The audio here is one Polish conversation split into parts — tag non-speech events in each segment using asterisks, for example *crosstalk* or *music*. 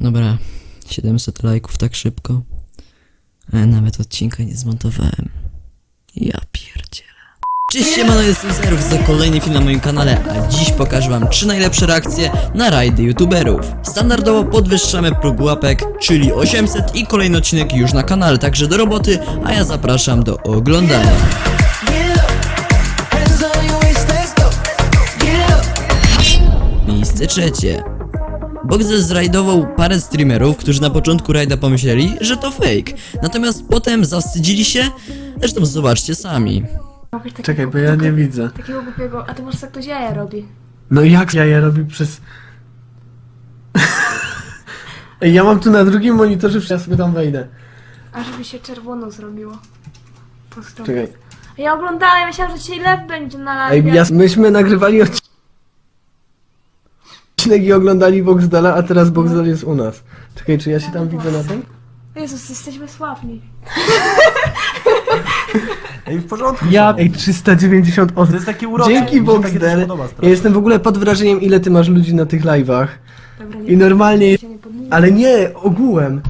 Dobra, 700 lajków tak szybko. A ja nawet odcinka nie zmontowałem. Ja pierdzielę. Cześć, siemano, jestem Zerów za kolejny film na moim kanale, a dziś pokażę wam trzy najlepsze reakcje na rajdy youtuberów. Standardowo podwyższamy próg łapek, czyli 800 i kolejny odcinek już na kanale, także do roboty, a ja zapraszam do oglądania. Miejsce trzecie. Boxer zrajdował parę streamerów, którzy na początku rajda pomyśleli, że to fake. Natomiast potem zawstydzili się, zresztą zobaczcie sami. Takiego Czekaj, bo ja nie widzę. Takiego głupiego, a ty może tak ktoś jaja robi. No jak ja je robię przez... *laughs* Ej, ja mam tu na drugim monitorze, ja sobie tam wejdę. A żeby się czerwono zrobiło. Czekaj. Ja oglądałem, myślałam, że dzisiaj lew będzie na Ej, live. ja, myśmy nagrywali odcinek i oglądali Boxdala, a teraz Boxdal jest u nas. Czekaj, czy ja się tam widzę na tym? Jezus, jesteśmy sławni. Ej, w porządku. Ja... Ej, 390 osób. To jest takie urocze. Dzięki coś Boxdel. Ja jestem w ogóle pod wrażeniem, ile ty masz ludzi na tych live'ach. Dobra, I normalnie... Ale nie, ogółem.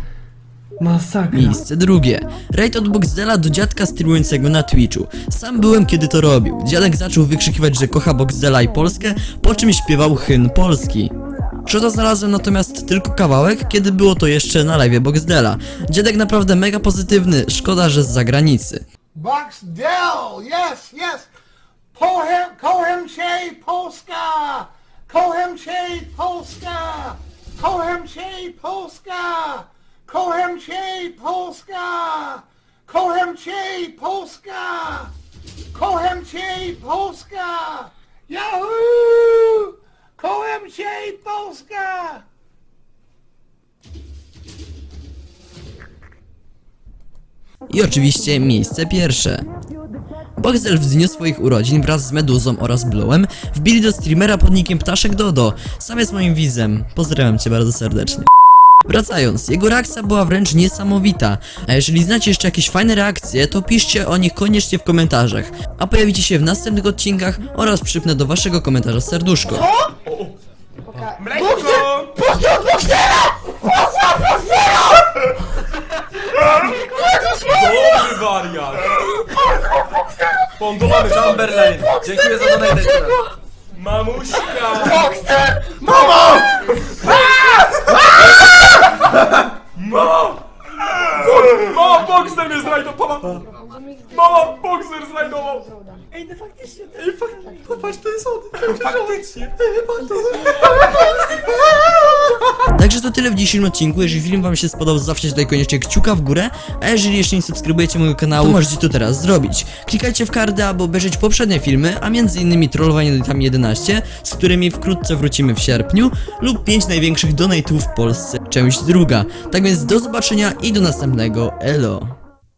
Masakra. Miejsce drugie. Raid od Boxdela do dziadka streamującego na Twitchu. Sam byłem kiedy to robił. Dziadek zaczął wykrzykiwać, że kocha Boxdela i Polskę, po czym śpiewał hymn Polski. Shota znalazłem natomiast tylko kawałek, kiedy było to jeszcze na live Boxdela. Dziadek naprawdę mega pozytywny, szkoda, że z zagranicy. Box Dell, yes, yes. Pohem, Kohem Che Polska. Kohem Che Polska. Kohem Che Polska. Kohem Che Polska. Kohem Che Polska. Kohem Che Polska. Yahoo! Kohem Che Polska. I oczywiście miejsce pierwsze. Boxel w dniu swoich urodzin wraz z Meduzą oraz Bluem wbili do streamera pod nickiem Ptaszek Dodo. Sam jest moim widzem. Pozdrawiam cię bardzo serdecznie. Wracając, jego reakcja była wręcz niesamowita, a jeżeli znacie jeszcze jakieś fajne reakcje, to piszcie o nich koniecznie w komentarzach, a pojawicie się w następnych odcinkach oraz przypnę do waszego komentarza serduszko. Mleko! Dobry wariat! Pondowany Chamberlain! Dziękuję za. Mamuśka! Mamo, Boxer mnie zrajdował! Mamo, Boxer zrajdował! Ej, no faktycznie, ej, faktycznie, popatrz, to jest on! Faktycznie! Ej, patrz, to Także to tyle w dzisiejszym odcinku, jeżeli film wam się spodobał, zawsze tutaj koniecznie kciuka w górę, a jeżeli jeszcze nie subskrybujecie mojego kanału, to możecie to teraz zrobić. Klikajcie w kardy, aby obejrzeć poprzednie filmy, a między innymi trollowanie tam 11, z którymi wkrótce wrócimy w sierpniu, lub 5 największych donate'ów w Polsce, część druga. Tak więc do zobaczenia i do następnego, elo!